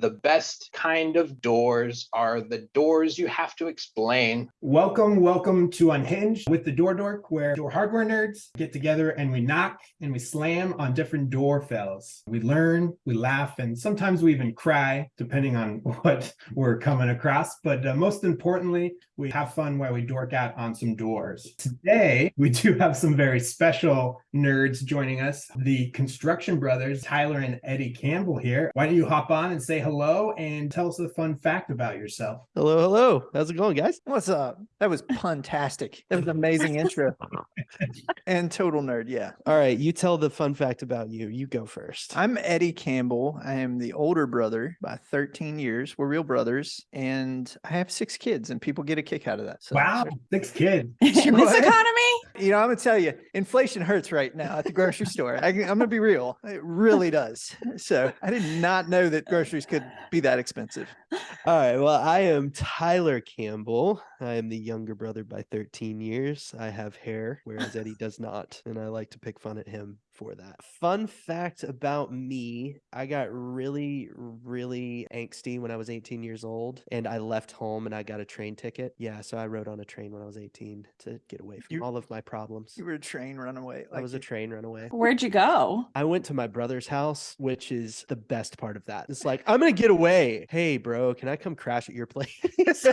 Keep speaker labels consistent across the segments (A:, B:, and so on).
A: The best kind of doors are the doors you have to explain.
B: Welcome, welcome to Unhinged with the Door Dork, where door hardware nerds get together and we knock and we slam on different door fells. We learn, we laugh, and sometimes we even cry, depending on what we're coming across. But uh, most importantly, we have fun while we dork out on some doors. Today, we do have some very special nerds joining us. The Construction Brothers, Tyler and Eddie Campbell here. Why don't you hop on and say hello and tell us a fun fact about yourself?
C: Hello, hello. How's it going, guys?
D: What's up? That was puntastic. That was an amazing intro. and total nerd, yeah.
C: All right, you tell the fun fact about you. You go first.
D: I'm Eddie Campbell. I am the older brother by 13 years. We're real brothers, and I have six kids, and people get a kick out of that. So,
B: Wow, six kids.
E: In this economy?
D: you know, I'm gonna tell you, inflation hurts right now at the grocery store. I, am gonna be real; it really does. So I did not know that groceries could be that expensive.
C: All right, well, I am Tyler Campbell. I am the younger brother by 13 years. I have hair, whereas Eddie does not, and I like to pick fun at him for that. Fun fact about me I got really, really angsty when I was 18 years old, and I left home and I got a train ticket. Yeah, so I rode on a train when I was 18 to get away from
D: You-
C: all of my problems.
D: You were a train runaway.
C: I was a train runaway.
E: Where'd you go?
C: I went to my brother's house, which is the best part of that. It's like, I'm gonna get away. Hey, bro, can I come crash at your place?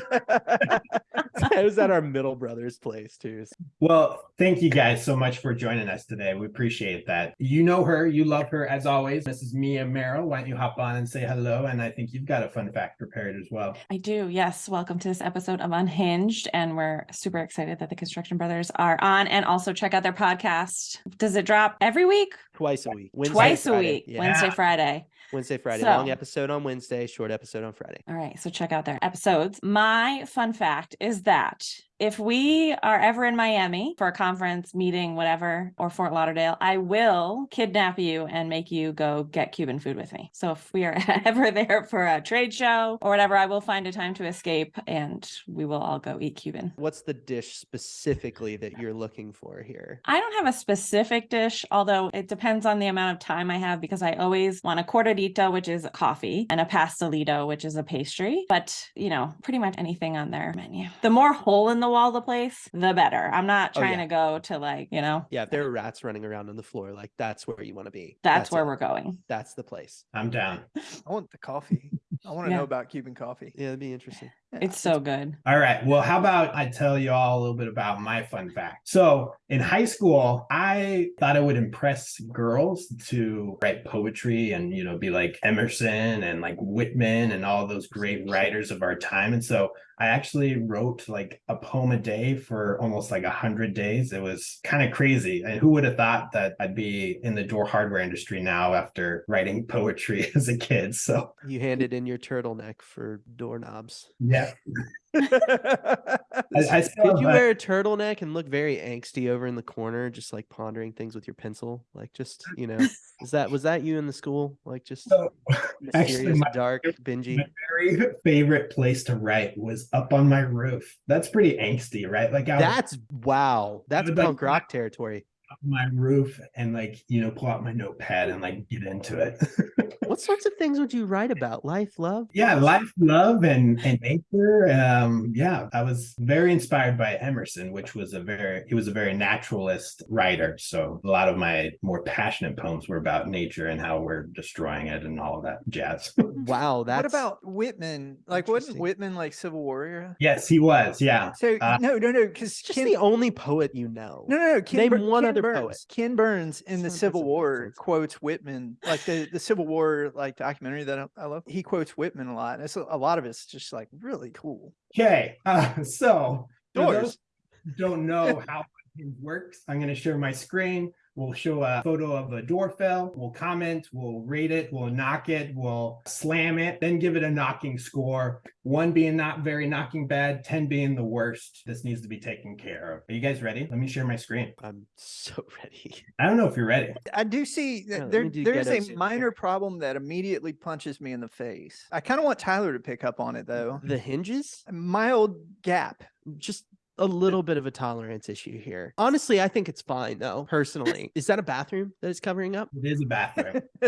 C: I was at our middle brother's place too.
B: Well, thank you guys so much for joining us today. We appreciate that. You know her, you love her as always. This is Mia Merrill. Why don't you hop on and say hello? And I think you've got a fun fact prepared as well.
E: I do. Yes. Welcome to this episode of Unhinged. And we're super excited that the Construction Brothers are on and also check out their podcast. Does it drop every week?
C: Twice a week. Wednesday,
E: Twice a
C: Friday.
E: week.
C: Yeah.
E: Wednesday, Friday.
C: Wednesday, Friday. Long episode on Wednesday, short episode on Friday.
E: All right. So check out their episodes. My fun fact is that if we are ever in Miami for a conference, meeting, whatever, or Fort Lauderdale, I will kidnap you and make you go get Cuban food with me. So if we are ever there for a trade show or whatever, I will find a time to escape and we will all go eat Cuban.
C: What's the dish specifically that you're looking for here?
E: I don't have a specific dish, although it depends on the amount of time I have because I always want a cortadito, which is a coffee, and a pastelito, which is a pastry. But, you know, pretty much anything on their menu. The more hole in the wall the place, the better. I'm not
C: Oh,
E: trying
C: yeah.
E: to go to like, you know,
C: Yeah, if there are rats running around on the floor, like that's where you want to be.
E: that's, where
C: it.
E: we're going.
C: That's the place.
B: I'm down.
D: I want the coffee. I want to
E: Yeah.
D: know about Cuban coffee.
C: Yeah, that'd be interesting.
D: Yeah.
E: It's so good.
B: All right. Well, how about I tell you all a little bit about my fun fact? So, in high school, I thought it would impress girls to write poetry and, you know, be like Emerson and like Whitman and all those great writers of our time. And so I actually wrote like a poem a day for almost like a hundred days. It was kind of crazy. And who would have thought that I'd be in the door hardware industry now after writing poetry as a kid? So,
C: You handed in your turtleneck for doorknobs.
B: yeah. I, I still
C: Did you wear a turtleneck and look very angsty over in the corner, just like pondering things with your pencil? Like, just you know, is that was that you in the school? Like, just
B: So, actually,
C: mysterious,
B: my-
C: dark, dingy.
B: My very favorite place to write was up on my roof. That's pretty angsty, right? Like I
C: That's wow. That's
B: would like
C: punk rock territory.
B: up my roof and like you know pull out my notepad and like get into it.
C: What sorts of things would you write about? Life, love?
B: yeah, life, love, and and nature. Um, yeah, I was very inspired by Emerson, which was a very he was a very naturalist writer. So a lot of my more passionate poems were about nature and how we're destroying it and all of that jazz.
C: Wow, that's
D: what about Whitman? Like, wasn't Whitman like Civil War era?
B: yes, he was. Yeah.
D: So
B: Uh,
D: no, no, no, because
C: just the only poet you know.
D: No, no, no. Ken,
C: Name
D: Bur-
C: one
D: Ken
C: other
D: Burns,
C: poet.
D: Ken Burns in the Civil War quotes Whitman, like the, the Civil War like documentary that I, I love. He quotes Whitman a lot. And it's a, a lot of it's just like really cool.
B: Okay. Uh, so for those don't know how it works, I'm going to share my screen. We'll show a photo of a door fell. We'll comment. We'll rate it. We'll knock it. We'll slam it. Then give it a knocking score. One being not very knocking bad. Ten being the worst. This needs to be taken care of. Are you guys ready? Let me share my screen.
C: I'm so ready.
B: I don't know if you're ready.
D: I do see that
C: let
D: there,
C: do
D: there is a
C: us-
D: minor problem that immediately punches me in the face. I kind of want Tyler to pick up on it though.
C: The hinges?
D: A mild gap.
C: Just a little bit of a tolerance issue here. Honestly, I think it's fine though, personally. Is that a bathroom that is covering up?
B: It is a bathroom.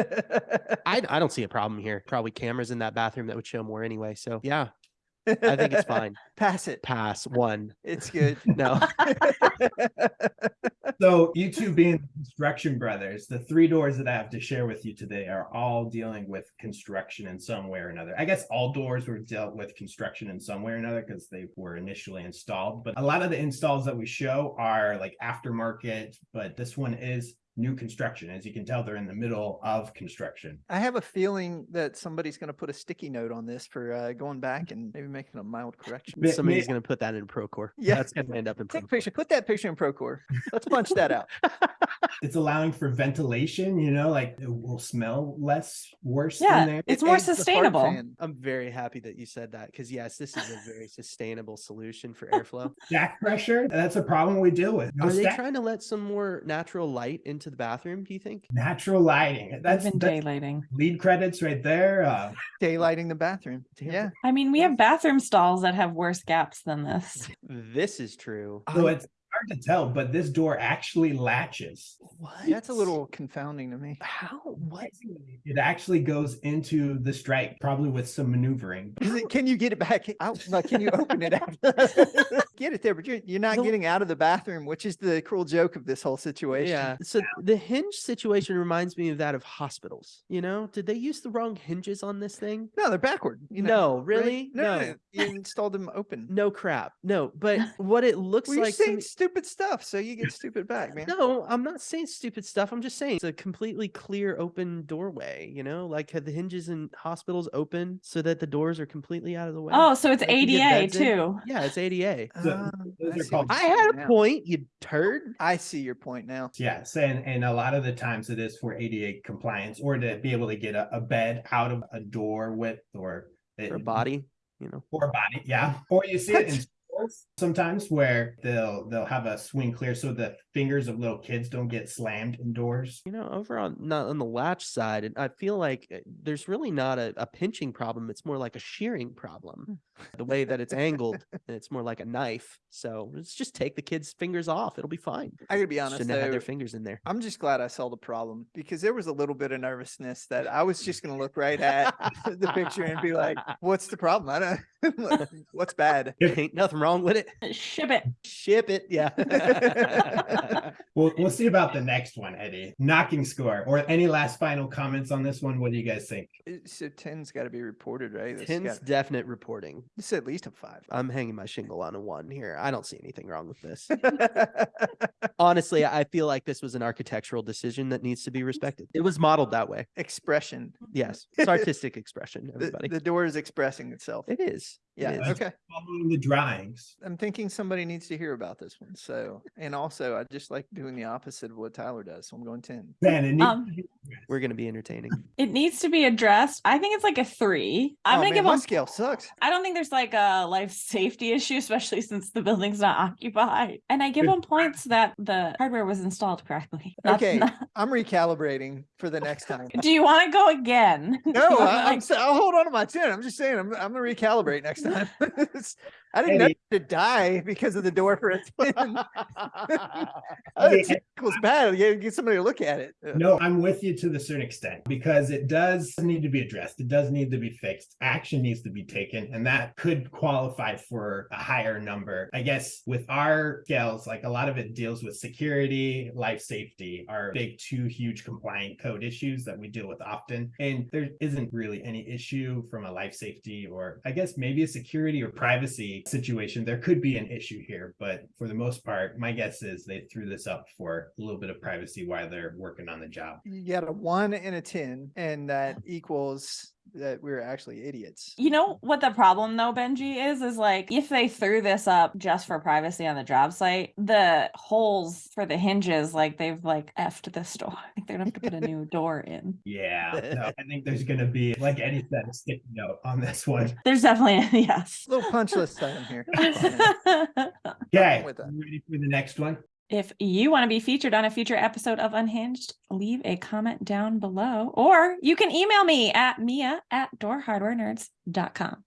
C: I, I don't see a problem here. Probably cameras in that bathroom that would show more anyway. So yeah, I think it's fine.
D: Pass it.
C: Pass one.
D: It's good.
C: No.
B: So you two being construction brothers, the three doors that I have to share with you today are all dealing with construction in some way or another. I guess all doors were dealt with construction in some way or another because they were initially installed. But a lot of the installs that we show are like aftermarket, but this one is new construction. As you can tell, they're in the middle of construction.
D: I have a feeling that somebody's going to put a sticky note on this for uh, going back and maybe making a mild correction.
B: May-
C: Somebody's going to put that in Procore.
D: Yeah.
C: That's going to end up in
D: Take a
C: Procore.
D: picture. Put that picture in Procore. Let's punch that out.
B: It's allowing for ventilation, you know, like it will smell less worse
E: Yeah,
B: in there.
E: It's more
D: aids
E: sustainable.
C: I'm very happy that you said that because yes, this is a very sustainable solution for airflow.
B: Stack pressure, that's a problem we deal with. No
C: Are they trying to let some more natural light into the bathroom? Do you think?
B: natural lighting. That's,
E: Even
B: that's
E: daylighting.
B: LEED credits right there. Uh,
D: Daylighting the bathroom.
C: Damn.
D: Yeah.
E: I mean, we have bathroom stalls that have worse gaps than this.
C: This is true.
B: so it's hard to tell, but this door actually latches.
C: what?
D: That's a little confounding to me.
C: how what?
B: It actually goes into the strike, probably with some maneuvering.
D: It, can you get it back out? Like, can you open it after? get it there, but you're, you're not
C: The-
D: getting out of the bathroom, which is the cruel joke of this whole situation.
C: Yeah. So the hinge situation reminds me of that of hospitals. You know, did they use the wrong hinges on this thing?
D: No, they're backward. You know,
C: no, really?
D: No, no,
C: no.
D: no, You installed them open.
C: No crap. No, but what it looks
D: Well, you're
C: like to
D: saying
C: me-
D: stupid stuff, so you get stupid back, man.
C: No, I'm not saying stupid stuff. I'm just saying it's a completely clear open doorway, you know, like have the hinges in hospitals open so that the doors are completely out of the way.
E: Oh, so it's
C: Like
E: ADA
C: beds in?
E: too.
C: Yeah, it's ADA.
B: So,
D: Ah, I
B: are
D: see
B: called-
D: what
C: I had
D: saying
C: a point, you turd.
D: I see your point now.
B: Yes, and, and a lot of the times it is for ADA compliance or to be able to get a, a bed out of a door width or
C: For a body, you know.
B: or body, yeah. Or you see it in stores sometimes where they'll they'll have a swing clear so the fingers of little kids don't get slammed indoors.
C: You know, over on not on the latch side, and I feel like uh, there's really not a, a pinching problem. It's more like a shearing problem. The way that it's angled, and it's more like a knife. So let's just take the kids' fingers off. It'll be fine.
D: I gotta be honest
C: Shouldn't have their fingers in there.
D: I'm just glad I saw the problem because there was a little bit of nervousness that I was just gonna look right at the picture and be like, "What's the problem? I don't. What's bad?"
C: Ain't nothing wrong with it.
E: Ship it.
C: Ship it. Yeah.
B: We'll we'll see about the next one, Eddie. Knocking score. Or any last final comments on this one? What do you guys think?
D: So ten's got to be reported, right? That's
C: Ten's
D: got-
C: definite reporting.
D: It's at least a five.
C: I'm hanging my shingle on a one here. I don't see anything wrong with this. Honestly, I feel like this was an architectural decision that needs to be respected. It was modeled that way.
D: Expression.
C: Yes. It's artistic expression,
D: The,
C: everybody.
D: the door is expressing itself.
C: It is. It
D: Yeah.
C: is.
D: Okay.
B: Following the drawings.
D: I'm thinking somebody needs to hear about this one. So, and also, I just like doing the opposite of what Tyler does. So I'm going ten.
B: Man, it needs
E: Um,
B: to be-
C: We're going to be entertaining.
E: It needs to be addressed. I think it's like a three. I'm
D: Oh,
E: gonna give
D: my
E: them.
D: scale sucks.
E: I don't think there's like a life safety issue, especially since the building's not occupied. And I give
B: Good.
E: them points that the hardware was installed correctly. Not-
D: Okay,
E: not-
D: I'm recalibrating for the next time.
E: Do you want to go again?
D: No,
E: You wanna,
D: I, I'm,
E: like-
D: sa- I'll hold on to my 10. I'm just saying, I'm, I'm going to recalibrate next time. It's- I didn't know
B: Eddie.
D: to die because of the door for a 10. I
B: Eddie,
D: think it was bad. You get somebody to look at it.
B: No, I'm with you to the certain extent because it does need to be addressed. It does need to be fixed. Action needs to be taken, and that could qualify for a higher number. I guess with our scales, like a lot of it deals with security, life safety, are big two huge compliant code issues that we deal with often. And there isn't really any issue from a life safety or I guess maybe a security or privacy situation. There could be an issue here, but for the most part, my guess is they threw this up for a little bit of privacy while they're working on the job.
D: You get a 1 and a 10, and that equals that we're actually idiots.
E: You know what the problem though, Benji, is is like if they threw this up just for privacy on the job site, the holes for the hinges, like they've like effed this door. I think they're gonna have to put a new door in.
B: Yeah, no, I think there's going to be, like any said, of sticky note on this one.
E: There's definitely yes.
D: little punch list item here.
B: Okay,
D: with that.
B: you ready for the next one?
E: If you want to be featured on a future episode of Unhinged, leave a comment down below, or you can email me at mia at doorhardwarenerds.com.